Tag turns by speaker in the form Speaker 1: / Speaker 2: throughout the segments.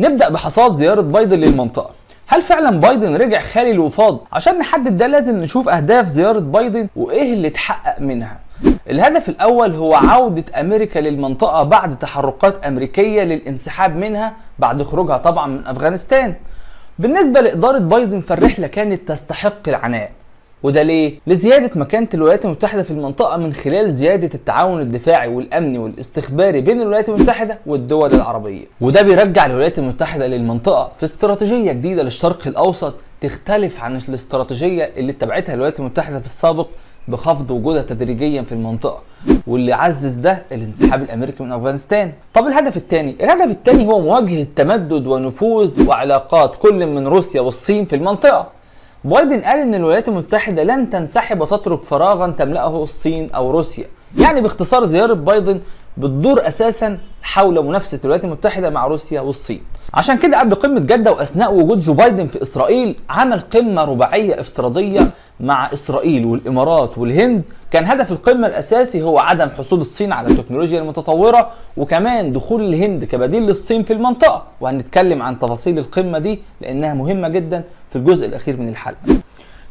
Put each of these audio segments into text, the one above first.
Speaker 1: نبدأ بحصاد زيارة بايدن للمنطقة. هل فعلا بايدن رجع خالي الوفاض؟ عشان نحدد ده لازم نشوف أهداف زيارة بايدن وإيه اللي اتحقق منها. الهدف الأول هو عودة أمريكا للمنطقة بعد تحركات أمريكية للانسحاب منها بعد خروجها طبعا من أفغانستان. بالنسبة لإدارة بايدن فالرحلة كانت تستحق العناء. وده ليه؟ لزيادة مكانة الولايات المتحدة في المنطقة من خلال زيادة التعاون الدفاعي والأمني والاستخباري بين الولايات المتحدة والدول العربية وده بيرجع الولايات المتحدة للمنطقة في استراتيجية جديدة للشرق الأوسط تختلف عن الاستراتيجية اللي اتبعتها الولايات المتحدة في السابق بخفض وجودها تدريجيا في المنطقة واللي عزز ده الانسحاب الأمريكي من أفغانستان. طب الهدف الثاني، الهدف الثاني هو مواجهة تمدد ونفوذ وعلاقات كل من روسيا والصين في المنطقة. بايدن قال إن الولايات المتحدة لن تنسحب وتترك فراغا تملأه الصين أو روسيا. يعني باختصار زيارة بايدن بتدور أساسا حول منافسة الولايات المتحدة مع روسيا والصين. عشان كده قبل قمة جدة وأثناء وجود جو بايدن في إسرائيل عمل قمة رباعية افتراضية مع إسرائيل والإمارات والهند كان هدف القمة الأساسي هو عدم حصول الصين على التكنولوجيا المتطورة وكمان دخول الهند كبديل للصين في المنطقة. وهنتكلم عن تفاصيل القمة دي لأنها مهمة جدا في الجزء الأخير من الحلقة.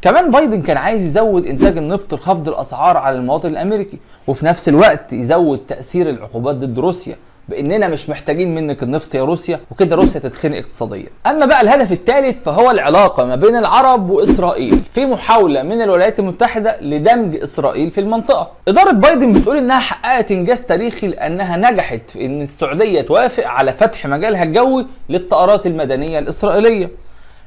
Speaker 1: كمان بايدن كان عايز يزود إنتاج النفط لخفض الأسعار على المواطن الأمريكي وفي نفس الوقت يزود تأثير العقوبات ضد روسيا. بإننا مش محتاجين منك النفط يا روسيا وكده روسيا تتخنق اقتصاديا. أما بقى الهدف الثالث فهو العلاقة ما بين العرب وإسرائيل. في محاولة من الولايات المتحدة لدمج إسرائيل في المنطقة. إدارة بايدن بتقول إنها حققت إنجاز تاريخي لأنها نجحت في إن السعودية توافق على فتح مجالها الجوي للطائرات المدنية الإسرائيلية.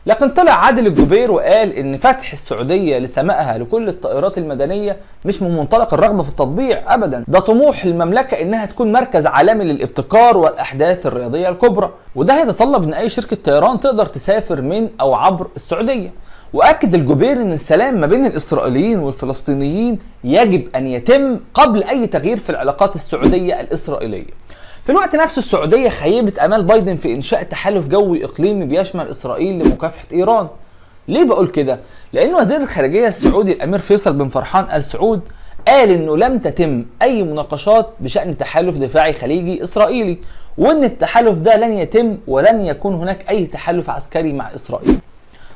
Speaker 1: لكن طلع عادل الجبير وقال إن فتح السعودية لسمائها لكل الطائرات المدنية مش من منطلق الرغبة في التطبيع ابدا. ده طموح المملكة إنها تكون مركز عالمي للابتكار والأحداث الرياضية الكبرى وده هيتطلب إن أي شركة طيران تقدر تسافر من أو عبر السعودية. وأكد الجبير إن السلام ما بين الإسرائيليين والفلسطينيين يجب أن يتم قبل أي تغيير في العلاقات السعودية الإسرائيلية. في الوقت نفسه السعودية خيبت أمال بايدن في إنشاء تحالف جوي إقليمي بيشمل إسرائيل لمكافحة إيران. ليه بقول كده؟ لأن وزير الخارجية السعودي الأمير فيصل بن فرحان آل سعود قال إنه لم تتم أي مناقشات بشأن تحالف دفاعي خليجي إسرائيلي وإن التحالف ده لن يتم ولن يكون هناك أي تحالف عسكري مع إسرائيل.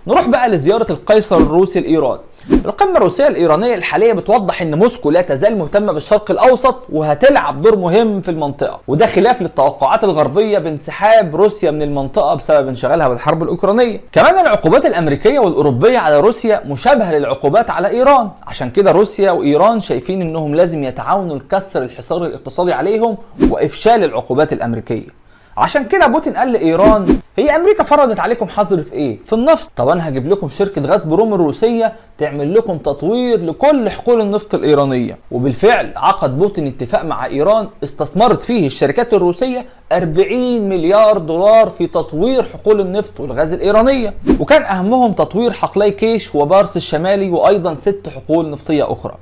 Speaker 1: نروح بقى لزيارة القيصر الروسي لايران القمة الروسية الإيرانية الحالية بتوضح إن موسكو لا تزال مهتمة بالشرق الأوسط وهتلعب دور مهم في المنطقة، وده خلاف للتوقعات الغربية بانسحاب روسيا من المنطقة بسبب انشغالها بالحرب الأوكرانية. كمان العقوبات الأمريكية والأوروبية على روسيا مشابهة للعقوبات على إيران، عشان كده روسيا وإيران شايفين إنهم لازم يتعاونوا لكسر الحصار الاقتصادي عليهم وإفشال العقوبات الأمريكية. عشان كده بوتين قال لإيران هي أمريكا فرضت عليكم حظر في إيه؟ في النفط، طب أنا هجيب لكم شركة غاز بروم الروسية تعمل لكم تطوير لكل حقول النفط الإيرانية، وبالفعل عقد بوتين اتفاق مع إيران استثمرت فيه الشركات الروسية 40 مليار دولار في تطوير حقول النفط والغاز الإيرانية، وكان أهمهم تطوير حقلي كيش وبارس الشمالي وأيضا ست حقول نفطية أخرى.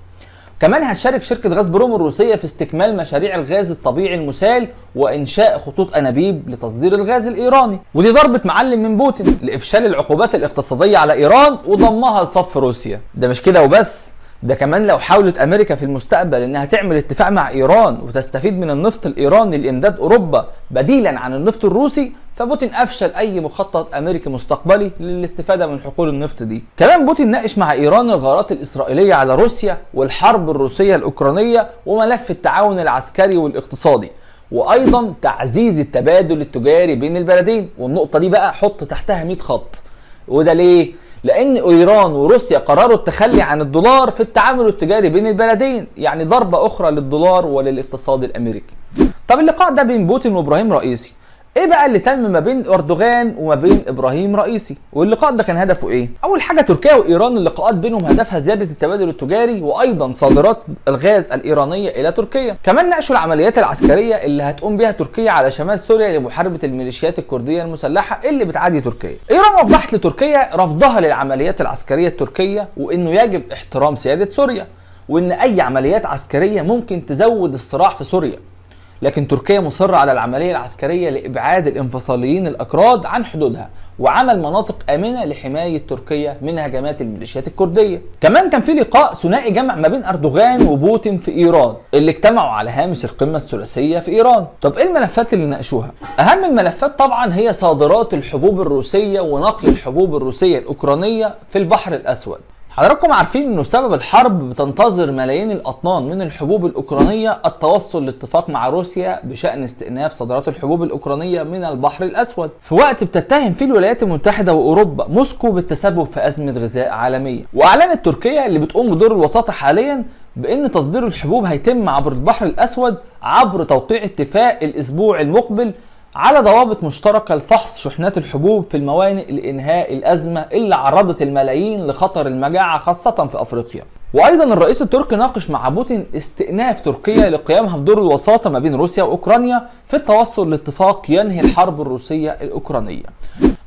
Speaker 1: كمان هتشارك شركة غاز بروم الروسية في استكمال مشاريع الغاز الطبيعي المسال وإنشاء خطوط أنابيب لتصدير الغاز الإيراني. ودي ضربة معلم من بوتين لإفشال العقوبات الاقتصادية على إيران وضمها لصف روسيا. ده مش كده وبس ده كمان لو حاولت أمريكا في المستقبل إنها تعمل اتفاق مع إيران وتستفيد من النفط الإيراني لإمداد أوروبا بديلا عن النفط الروسي فبوتين أفشل أي مخطط أمريكي مستقبلي للاستفادة من حقول النفط دي. كمان بوتين ناقش مع إيران الغارات الإسرائيلية على روسيا والحرب الروسية الأوكرانية وملف التعاون العسكري والاقتصادي وأيضا تعزيز التبادل التجاري بين البلدين. والنقطة دي بقى حط تحتها 100 خط. وده ليه؟ لأن إيران وروسيا قرروا التخلي عن الدولار في التعامل التجاري بين البلدين يعني ضربة أخرى للدولار وللاقتصاد الأمريكي. طب اللقاء ده بين بوتين وإبراهيم رئيسي. إيه بقى اللي تم ما بين أردوغان وما بين إبراهيم رئيسي؟ واللقاء ده كان هدفه إيه؟ أول حاجة تركيا وإيران اللقاءات بينهم هدفها زيادة التبادل التجاري وأيضا صادرات الغاز الإيرانية إلى تركيا. كمان ناقشوا العمليات العسكرية اللي هتقوم بها تركيا على شمال سوريا لمحاربة الميليشيات الكردية المسلحة اللي بتعادي تركيا. إيران وضحت لتركيا رفضها للعمليات العسكرية التركية وإنه يجب احترام سيادة سوريا وإن أي عمليات عسكرية ممكن تزود الصراع في سوريا. لكن تركيا مصرة على العملية العسكرية لإبعاد الانفصاليين الأكراد عن حدودها وعمل مناطق آمنة لحماية تركيا من هجمات الميليشيات الكردية. كمان كان في لقاء ثنائي جمع ما بين أردوغان وبوتين في إيران اللي اجتمعوا على هامش القمة الثلاثية في إيران. طب إيه الملفات اللي ناقشوها؟ أهم الملفات طبعا هي صادرات الحبوب الروسية ونقل الحبوب الروسية الأوكرانية في البحر الأسود. حضراتكم عارفين إنه بسبب الحرب بتنتظر ملايين الأطنان من الحبوب الأوكرانية التوصل لاتفاق مع روسيا بشأن استئناف صادرات الحبوب الأوكرانية من البحر الأسود. في وقت بتتهم فيه الولايات المتحدة وأوروبا موسكو بالتسبب في أزمة غذاء عالمية. وأعلنت تركيا اللي بتقوم بدور الوساطة حاليا بإن تصدير الحبوب هيتم عبر البحر الأسود عبر توقيع اتفاق الأسبوع المقبل على ضوابط مشتركة لفحص شحنات الحبوب في الموانئ لإنهاء الأزمة اللي عرضت الملايين لخطر المجاعة خاصة في أفريقيا وأيضا الرئيس التركي ناقش مع بوتين استئناف تركيا لقيامها بدور الوساطة ما بين روسيا وأوكرانيا في التوصل لاتفاق ينهي الحرب الروسية الأوكرانية.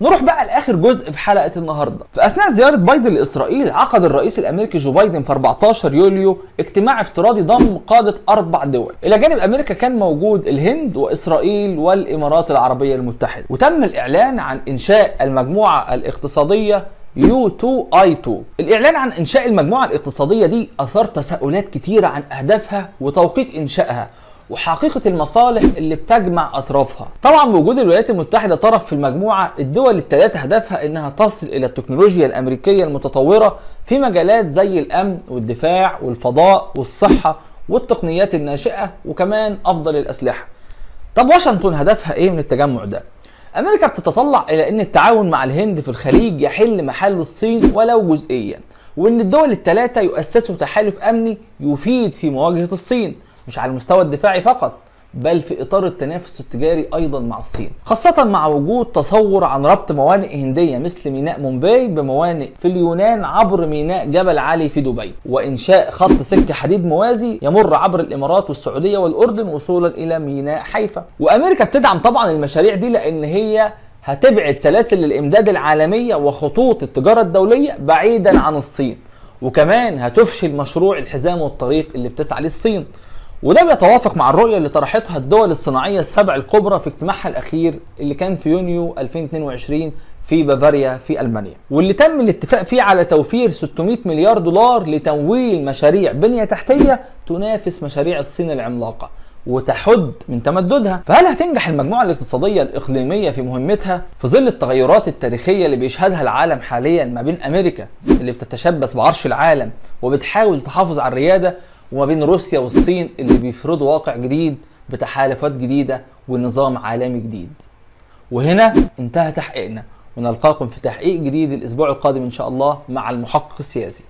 Speaker 1: نروح بقى لآخر جزء في حلقة النهارده. في أثناء زيارة بايدن لإسرائيل عقد الرئيس الأمريكي جو بايدن في 14 يوليو اجتماع افتراضي ضم قادة أربع دول. إلى جانب أمريكا كان موجود الهند وإسرائيل والإمارات العربية المتحدة. وتم الإعلان عن إنشاء المجموعة الاقتصادية يو 2 آي 2 الإعلان عن إنشاء المجموعة الاقتصادية دي أثار تساؤلات كتيرة عن أهدافها وتوقيت إنشائها وحقيقة المصالح اللي بتجمع أطرافها. طبعا بوجود الولايات المتحدة طرف في المجموعة الدول الثلاثة هدفها إنها تصل إلى التكنولوجيا الأمريكية المتطورة في مجالات زي الأمن والدفاع والفضاء والصحة والتقنيات الناشئة وكمان أفضل الأسلحة. طب واشنطن هدفها إيه من التجمع ده؟ أمريكا بتتطلع إلى إن التعاون مع الهند في الخليج يحل محل الصين ولو جزئيا وإن الدول الثلاثه يؤسسوا تحالف أمني يفيد في مواجهة الصين. مش على المستوى الدفاعي فقط بل في إطار التنافس التجاري أيضا مع الصين. خاصة مع وجود تصور عن ربط موانئ هندية مثل ميناء مومباي بموانئ في اليونان عبر ميناء جبل علي في دبي. وإنشاء خط سكة حديد موازي يمر عبر الإمارات والسعودية والأردن وصولا إلى ميناء حيفا. وأمريكا بتدعم طبعا المشاريع دي لأن هي هتبعد سلاسل الإمداد العالمية وخطوط التجارة الدولية بعيدا عن الصين. وكمان هتفشل مشروع الحزام والطريق اللي بتسعى للصين. وده بيتوافق مع الرؤية اللي طرحتها الدول الصناعية السبع الكبرى في اجتماعها الأخير اللي كان في يونيو 2022 في بافاريا في ألمانيا. واللي تم الاتفاق فيه على توفير 600 مليار دولار لتمويل مشاريع بنية تحتية تنافس مشاريع الصين العملاقة وتحد من تمددها. فهل هتنجح المجموعة الاقتصادية الإقليمية في مهمتها؟ في ظل التغيرات التاريخية اللي بيشهدها العالم حاليا ما بين أمريكا اللي بتتشبث بعرش العالم وبتحاول تحافظ على الريادة وما بين روسيا والصين اللي بيفرضوا واقع جديد بتحالفات جديدة ونظام عالمي جديد. وهنا انتهى تحقيقنا. ونلقاكم في تحقيق جديد الأسبوع القادم إن شاء الله مع المحقق السياسي.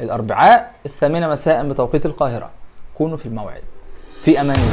Speaker 1: الأربعاء الثامنة مساء بتوقيت القاهرة. كونوا في الموعد. في أمان الله.